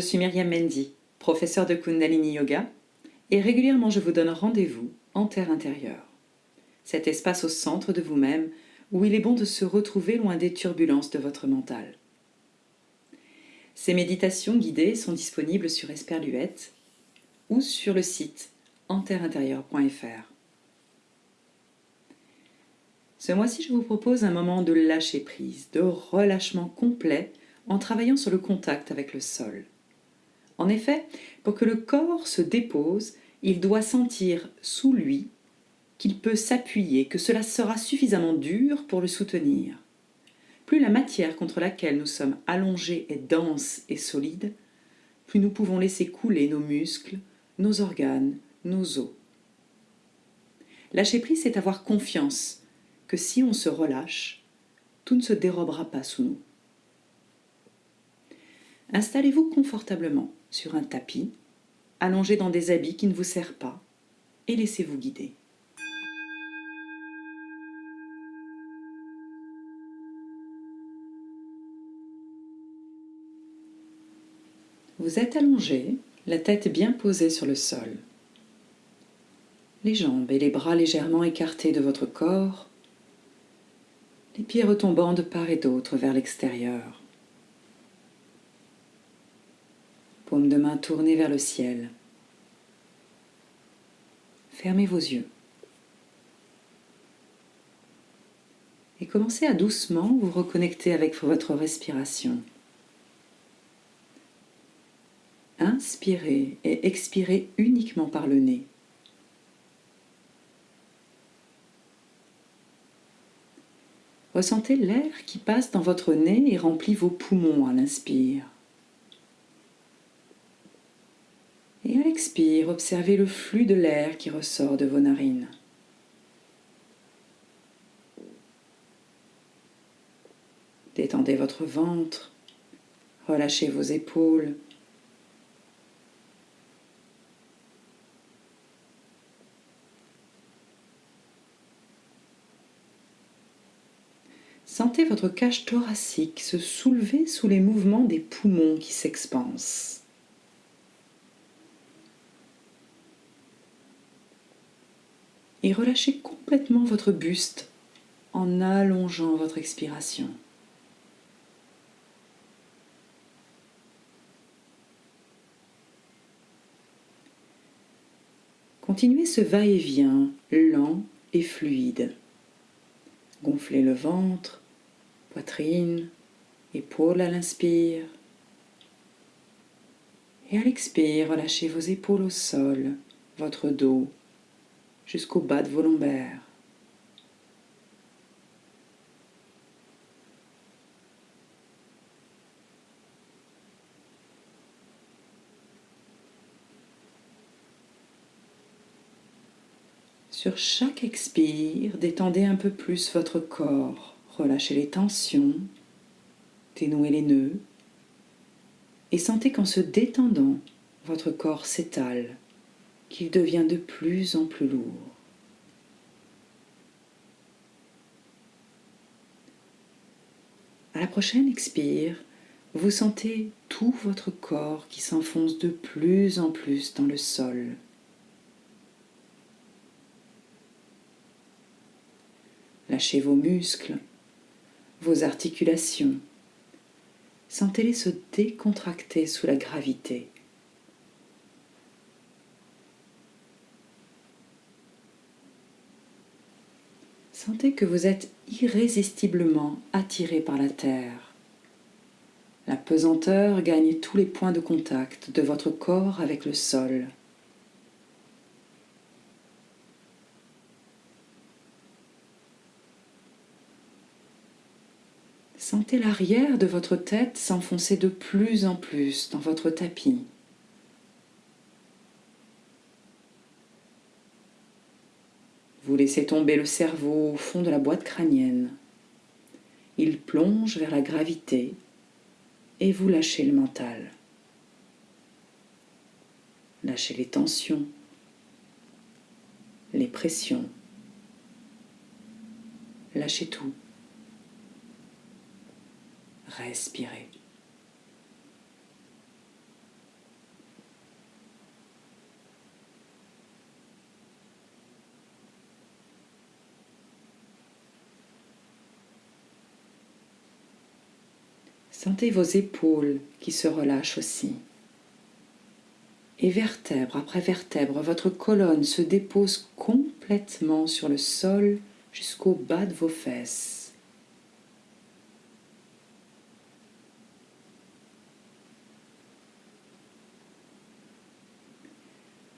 suis Myriam Mendy, professeure de Kundalini Yoga, et régulièrement je vous donne rendez-vous en terre intérieure. Cet espace au centre de vous-même où il est bon de se retrouver loin des turbulences de votre mental. Ces méditations guidées sont disponibles sur Esperluette ou sur le site enterreintérieure.fr. Ce mois-ci, je vous propose un moment de lâcher prise, de relâchement complet en travaillant sur le contact avec le sol. En effet, pour que le corps se dépose, il doit sentir sous lui qu'il peut s'appuyer, que cela sera suffisamment dur pour le soutenir. Plus la matière contre laquelle nous sommes allongés est dense et solide, plus nous pouvons laisser couler nos muscles, nos organes, nos os. Lâcher prise, c'est avoir confiance que si on se relâche, tout ne se dérobera pas sous nous. Installez-vous confortablement sur un tapis, allongé dans des habits qui ne vous serrent pas, et laissez-vous guider. Vous êtes allongé, la tête bien posée sur le sol. Les jambes et les bras légèrement écartés de votre corps, les pieds retombant de part et d'autre vers l'extérieur. Paume de main tournée vers le ciel. Fermez vos yeux. Et commencez à doucement vous reconnecter avec votre respiration. Inspirez et expirez uniquement par le nez. Ressentez l'air qui passe dans votre nez et remplit vos poumons à l'inspire. Et à l'expire, observez le flux de l'air qui ressort de vos narines. Détendez votre ventre, relâchez vos épaules, Sentez votre cage thoracique se soulever sous les mouvements des poumons qui s'expansent. Et relâchez complètement votre buste en allongeant votre expiration. Continuez ce va-et-vient lent et fluide. Gonflez le ventre, poitrine, épaules à l'inspire. Et à l'expire, relâchez vos épaules au sol, votre dos, jusqu'au bas de vos lombaires. Sur chaque expire, détendez un peu plus votre corps. Relâchez les tensions, dénouez les nœuds et sentez qu'en se détendant, votre corps s'étale, qu'il devient de plus en plus lourd. À la prochaine expire, vous sentez tout votre corps qui s'enfonce de plus en plus dans le sol. Lâchez vos muscles, vos articulations. Sentez-les se décontracter sous la gravité. Sentez que vous êtes irrésistiblement attiré par la terre. La pesanteur gagne tous les points de contact de votre corps avec le sol. Sentez l'arrière de votre tête s'enfoncer de plus en plus dans votre tapis. Vous laissez tomber le cerveau au fond de la boîte crânienne. Il plonge vers la gravité et vous lâchez le mental. Lâchez les tensions, les pressions. Lâchez tout. Respirez. Sentez vos épaules qui se relâchent aussi. Et vertèbre après vertèbre, votre colonne se dépose complètement sur le sol jusqu'au bas de vos fesses.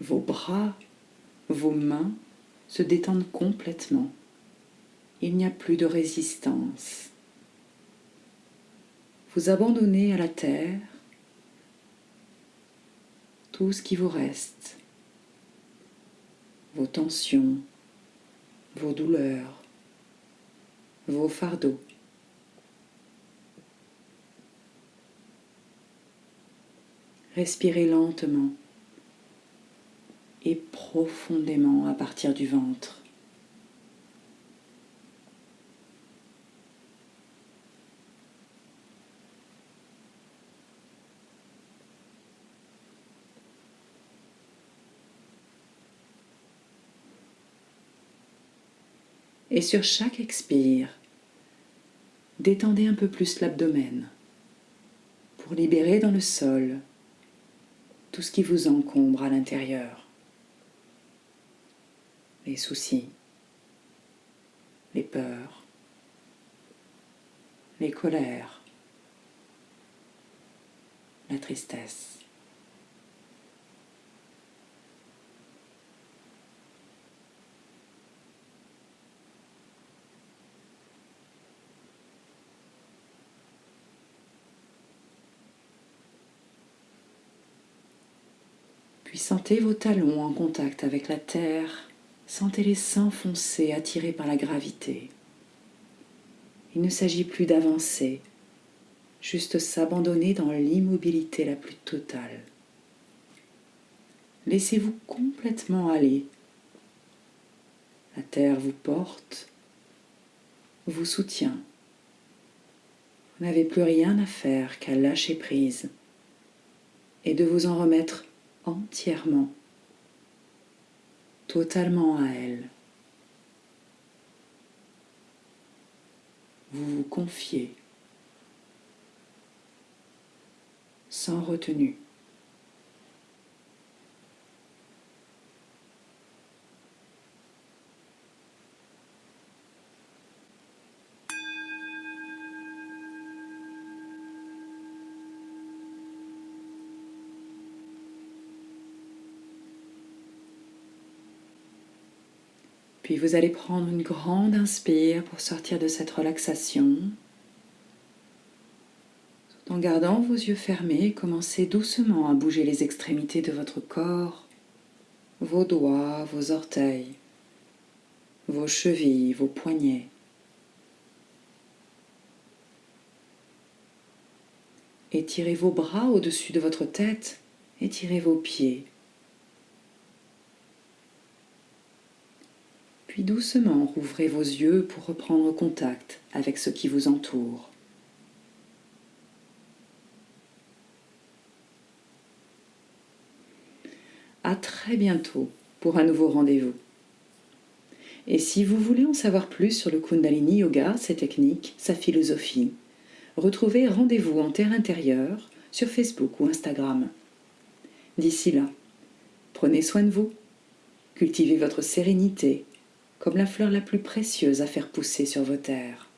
Vos bras, vos mains se détendent complètement. Il n'y a plus de résistance vous abandonnez à la terre tout ce qui vous reste, vos tensions, vos douleurs, vos fardeaux. Respirez lentement et profondément à partir du ventre. Et sur chaque expire, détendez un peu plus l'abdomen pour libérer dans le sol tout ce qui vous encombre à l'intérieur. Les soucis, les peurs, les colères, la tristesse. Sentez vos talons en contact avec la terre, sentez-les s'enfoncer attirés par la gravité. Il ne s'agit plus d'avancer, juste s'abandonner dans l'immobilité la plus totale. Laissez-vous complètement aller. La terre vous porte, vous soutient. Vous n'avez plus rien à faire qu'à lâcher prise et de vous en remettre entièrement, totalement à elle. Vous vous confiez sans retenue. Puis vous allez prendre une grande inspire pour sortir de cette relaxation. Tout en gardant vos yeux fermés, commencez doucement à bouger les extrémités de votre corps, vos doigts, vos orteils, vos chevilles, vos poignets. Étirez vos bras au-dessus de votre tête, étirez vos pieds. Puis doucement rouvrez vos yeux pour reprendre contact avec ce qui vous entoure. À très bientôt pour un nouveau rendez-vous. Et si vous voulez en savoir plus sur le Kundalini Yoga, ses techniques, sa philosophie, retrouvez Rendez-vous en Terre intérieure sur Facebook ou Instagram. D'ici là, prenez soin de vous, cultivez votre sérénité comme la fleur la plus précieuse à faire pousser sur vos terres.